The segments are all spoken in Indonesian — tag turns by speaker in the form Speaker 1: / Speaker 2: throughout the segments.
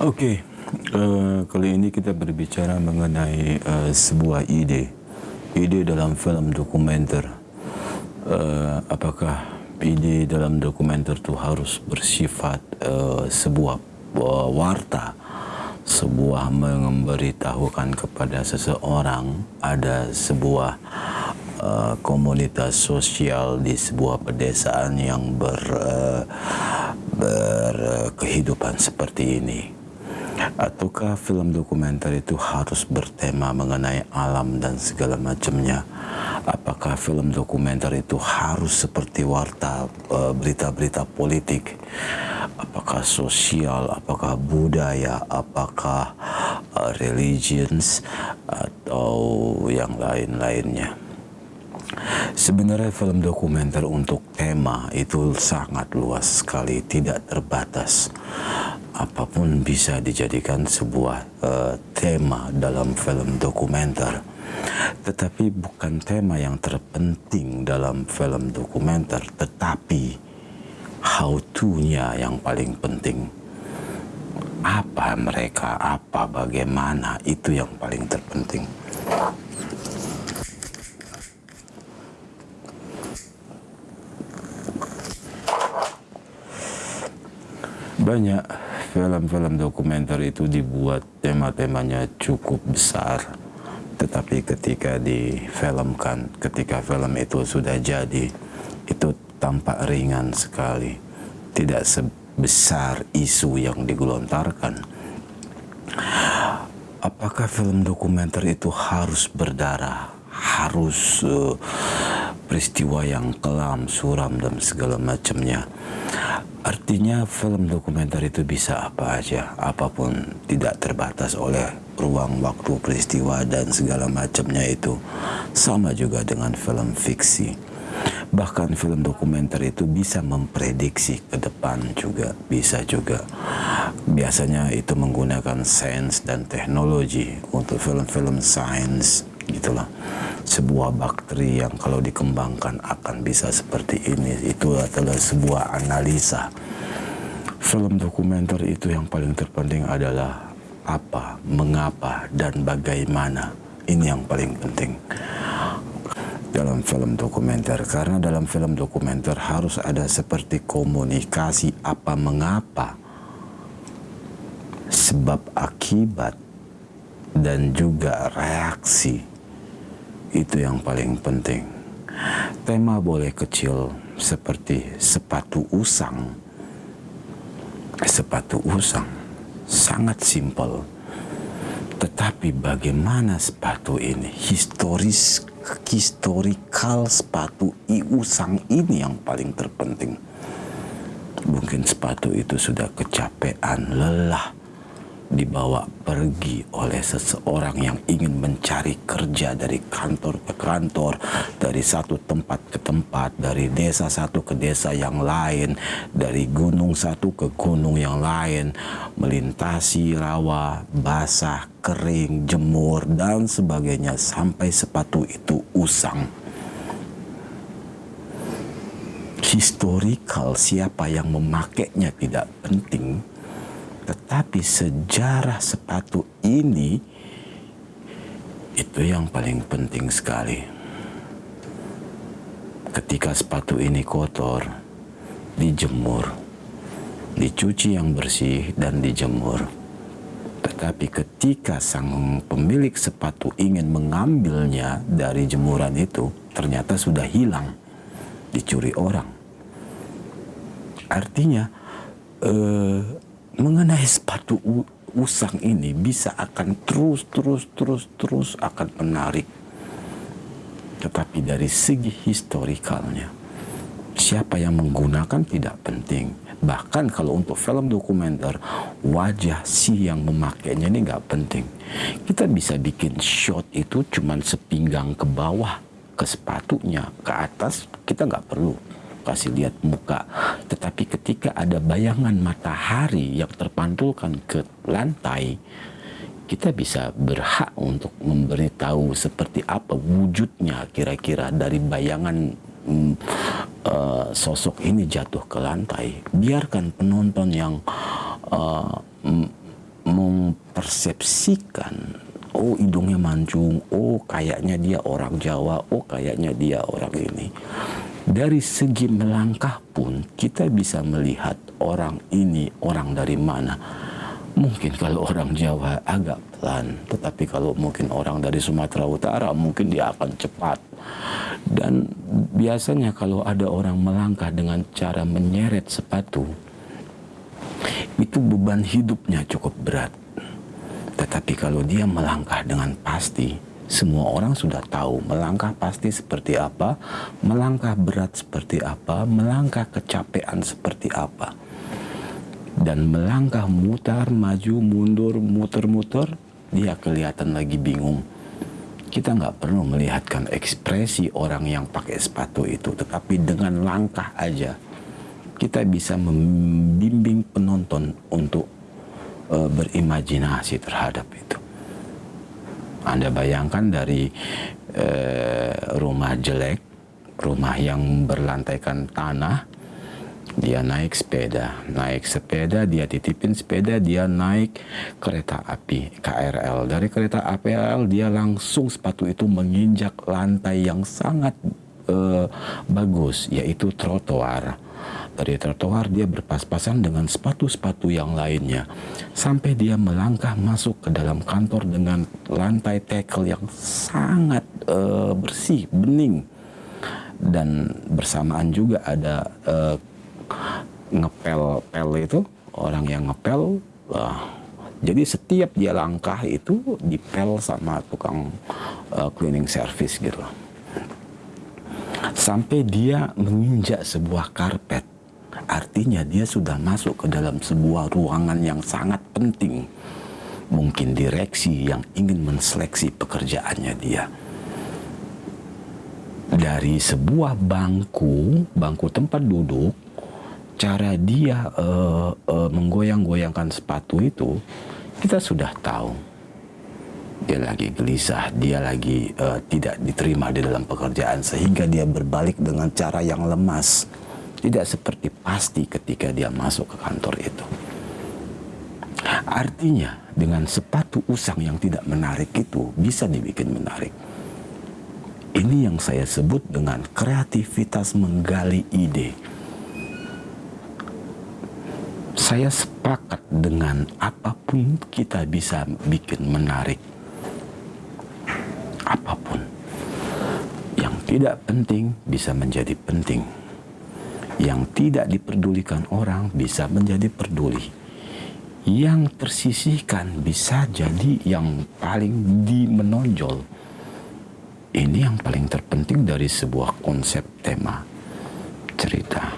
Speaker 1: Oke, uh, kali ini kita berbicara mengenai uh, sebuah ide, ide dalam film dokumenter. Uh, apakah ide dalam dokumenter itu harus bersifat uh, sebuah uh, warta, sebuah memberitahukan kepada seseorang ada sebuah uh, komunitas sosial di sebuah pedesaan yang ber uh, berkehidupan seperti ini ataukah film dokumenter itu harus bertema mengenai alam dan segala macamnya? Apakah film dokumenter itu harus seperti warta eh, berita-berita politik? Apakah sosial, apakah budaya, apakah uh, religions atau yang lain-lainnya? Sebenarnya film dokumenter untuk tema itu sangat luas sekali, tidak terbatas apa pun bisa dijadikan sebuah uh, tema dalam film dokumenter. Tetapi bukan tema yang terpenting dalam film dokumenter, tetapi how to-nya yang paling penting. Apa mereka, apa bagaimana, itu yang paling terpenting. Banyak film-film dokumenter itu dibuat tema-temanya cukup besar. Tetapi ketika difilmkan ketika film itu sudah jadi itu tampak ringan sekali. Tidak sebesar isu yang digelontarkan. Apakah film dokumenter itu harus berdarah harus uh, peristiwa yang kelam, suram dan segala macamnya Artinya film dokumenter itu bisa apa aja, apa pun tidak terbatas oleh ruang, waktu, peristiwa dan segala macamnya itu. Sama juga dengan film fiksi. Bahkan film dokumenter itu bisa memprediksi ke depan juga, bisa juga. Biasanya itu menggunakan sains dan teknologi untuk film-film sains gitulah sebuah bakteri yang kalau dikembangkan akan bisa seperti ini. Itu adalah sebuah analisa. Film dokumenter itu yang paling terpenting adalah apa, mengapa, dan bagaimana. Ini yang paling penting dalam film dokumenter. Karena dalam film dokumenter harus ada seperti komunikasi apa mengapa sebab akibat dan juga reaksi itu yang paling penting. Tema boleh kecil seperti sepatu usang. Sepatu usang sangat simpel. Tetapi bagaimana sepatu ini historis historikal sepatu i usang ini yang paling terpenting. Mungkin sepatu itu sudah kecapean, lelah, dibawa pergi oleh seseorang yang ingin mencari kerja dari kantor ke kantor, dari satu tempat ke tempat, dari desa satu ke desa yang lain, dari gunung satu ke gunung yang lain, melintasi rawa, basah, kering, jemur, dan sebagainya sampai sepatu itu usang. Historikal siapa yang memakainya tidak penting, tetapi sejarah sepatu ini itu yang paling penting sekali. Ketika sepatu ini kotor, dijemur, dicuci yang bersih dan dijemur. Tetapi ketika sang pemilik sepatu ingin mengambilnya dari jemuran itu, ternyata sudah hilang, dicuri orang. Artinya, eh, mengenai sepatu usang ini bisa akan terus terus terus terus akan menarik. Tetapi dari segi historikalnya siapa yang menggunakan tidak penting. Bahkan kalau untuk film dokumenter wajah si yang memakainya ini nggak penting. Kita bisa bikin shot itu cuman sepinggang ke bawah ke sepatunya ke atas kita nggak perlu kasih lihat muka. Tetapi ketika ada bayangan matahari yang terpantulkan ke lantai, kita bisa berhak untuk memberitahu seperti apa wujudnya kira-kira dari bayangan mm, uh, sosok ini jatuh ke lantai. Biarkan penonton yang uh, mempersepsikan oh hidungnya mancung, oh kayaknya dia orang Jawa, oh kayaknya dia orang ini. Dari segi melangkah pun kita bisa melihat orang ini orang dari mana. Mungkin kalau orang Jawa agak pelan, tetapi kalau mungkin orang dari Sumatera Utara mungkin dia akan cepat. Dan biasanya kalau ada orang melangkah dengan cara menyeret sepatu, itu beban hidupnya cukup berat. Tetapi kalau dia melangkah dengan pasti, semua orang sudah tahu melangkah pasti seperti apa, melangkah berat seperti apa, melangkah kecapean seperti apa. Dan melangkah mutar, maju, mundur, muter-muter, dia kelihatan lagi bingung. Kita nggak perlu melihatkan ekspresi orang yang pakai sepatu itu, tetapi dengan langkah aja kita bisa membimbing penonton untuk uh, berimajinasi terhadap itu. Anda bayangkan dari uh, rumah jelek, rumah yang berlantaikan tanah, dia naik sepeda, naik sepeda, dia titipin sepeda, dia naik kereta api KRL. Dari kereta api dia langsung sepatu itu menginjak lantai yang sangat uh, bagus, yaitu trotoar dari trotoar dia berpas-pasan dengan sepatu-sepatu yang lainnya. Sampai dia melangkah masuk ke dalam kantor dengan lantai tekel yang sangat uh, bersih, bening. Dan bersamaan juga ada uh, ngepel-pel itu, orang yang ngepel. Uh, jadi setiap dia langkah itu dipel sama tukang uh, cleaning service gitu sampai dia menginjak sebuah karpet Artinya dia sudah masuk ke dalam sebuah ruangan yang sangat penting. Mungkin direksi yang ingin menseleksi pekerjaannya dia. Dari sebuah bangku, bangku tempat duduk, cara dia uh, uh, menggoyang-goyangkan sepatu itu, kita sudah tahu. Dia lagi gelisah, dia lagi uh, tidak diterima di dalam pekerjaan sehingga dia berbalik dengan cara yang lemas tidak seperti pasti ketika dia masuk ke kantor itu. Artinya dengan sepatu usang yang tidak menarik itu bisa dibikin menarik. Ini yang saya sebut dengan kreativitas menggali ide. Saya sepakat dengan apa pun kita bisa bikin menarik. Apa pun. Yang tidak penting bisa menjadi penting yang tidak diperdulikan orang bisa menjadi peduli. Yang tersisihkan bisa jadi yang paling dimenonjol. Ini yang paling terpenting dari sebuah konsep tema cerita.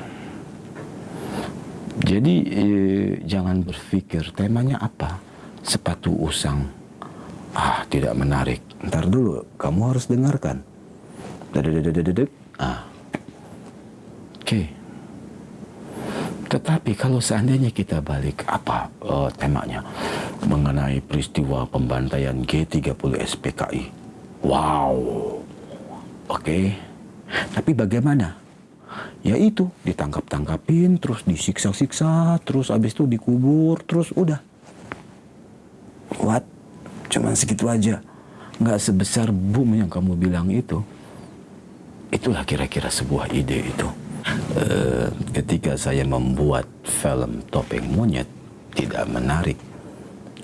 Speaker 1: Jadi eh, jangan berpikir temanya apa. Sepatu usang. Ah, tidak menarik. Ntar dulu, kamu harus dengarkan. Dedededededek. Ah. Oke. Tetapi kalau seandainya kita balik apa uh, temanya mengenai peristiwa pembantaian G30 SPKI. Wow. Oke. Okay. Tapi bagaimana? Ya itu ditangkap-tangkapin, terus disiksa-siksa, terus habis itu dikubur, terus udah. What? Cuman segitu aja. Nggak sebesar boom yang kamu bilang itu. Itulah kira-kira sebuah ide itu. Uh, ketika saya membuat film Topeng Monyet tidak menarik.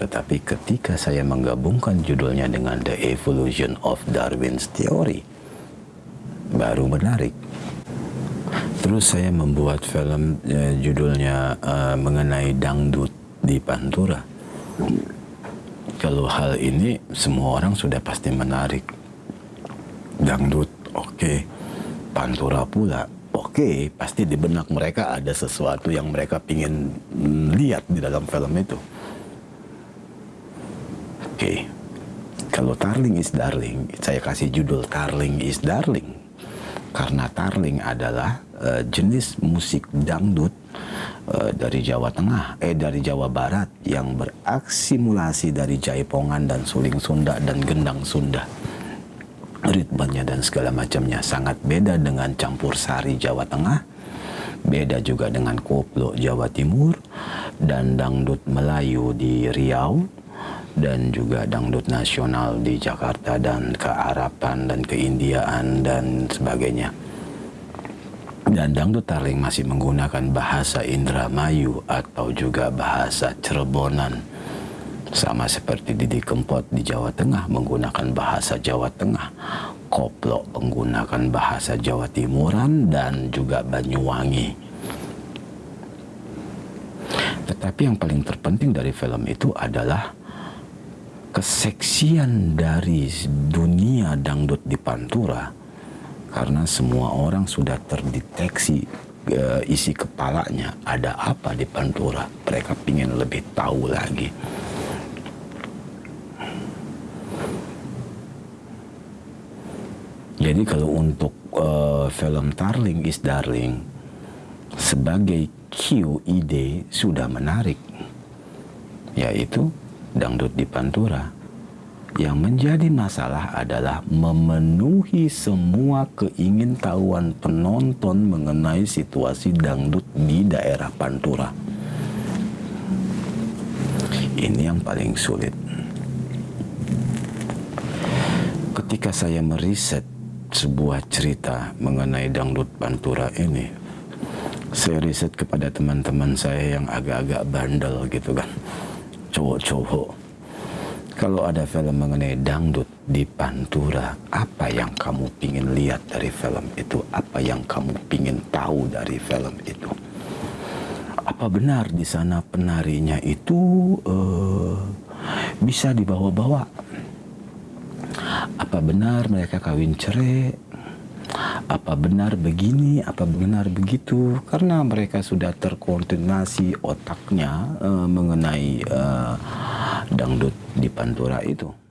Speaker 1: Tetapi ketika saya menggabungkan judulnya dengan The Evolution of Darwin's Theory, baru menarik. Terus saya membuat film uh, judulnya uh, mengenai dangdut di Pantura. Kalau hal ini semua orang sudah pasti menarik. Dangdut, oke. Okay. Pantura pula, oke okay, pasti di benak mereka ada sesuatu yang mereka ingin lihat di dalam film itu oke okay. kalau Tarling is Darling saya kasih judul Tarling is Darling karena Tarling adalah uh, jenis musik dangdut uh, dari Jawa Tengah eh dari Jawa Barat yang beraksimulasi dari jaipongan dan suling Sunda dan gendang Sunda ritmenya dan segala macamnya sangat beda dengan campur sari Jawa Tengah, beda juga dengan koplo Jawa Timur dan dangdut Melayu di Riau dan juga dangdut nasional di Jakarta dan kearapan dan keindiaan dan sebagainya. Dan dangdut tarling masih menggunakan bahasa Indramayu atau juga bahasa Cirebonan. Sama seperti Didi Kempot di Jawa Tengah menggunakan bahasa Jawa Tengah. Koplo menggunakan bahasa Jawa Timuran dan juga Banyuwangi. Tetapi yang paling terpenting dari film itu adalah keseksian dari dunia dangdut di Pantura karena semua orang sudah terdeteksi uh, isi kepalanya ada apa di Pantura mereka ingin lebih tahu lagi jadi kalau untuk uh, film Darling is Darling sebagai QID sudah menarik yaitu dangdut di Pantura. Yang menjadi masalah adalah memenuhi semua keingintahuan penonton mengenai situasi dangdut di daerah Pantura. Ini yang paling sulit. Ketika saya meriset sebuah cerita mengenai dangdut Pantura ini, saya riset kepada teman-teman saya yang agak-agak bandel gitu kan cowok-cowok. Kalau ada film mengenai dangdut di Pantura, apa yang kamu pingin lihat dari film itu? Apa yang kamu pingin tahu dari film itu? Apa benar di sana penarinya itu uh, bisa dibawa-bawa? Apa benar mereka kawin cerai? apa benar begini, apa benar begitu, karena mereka sudah terkoordinasi otaknya uh, mengenai uh, dangdut di Pantura itu.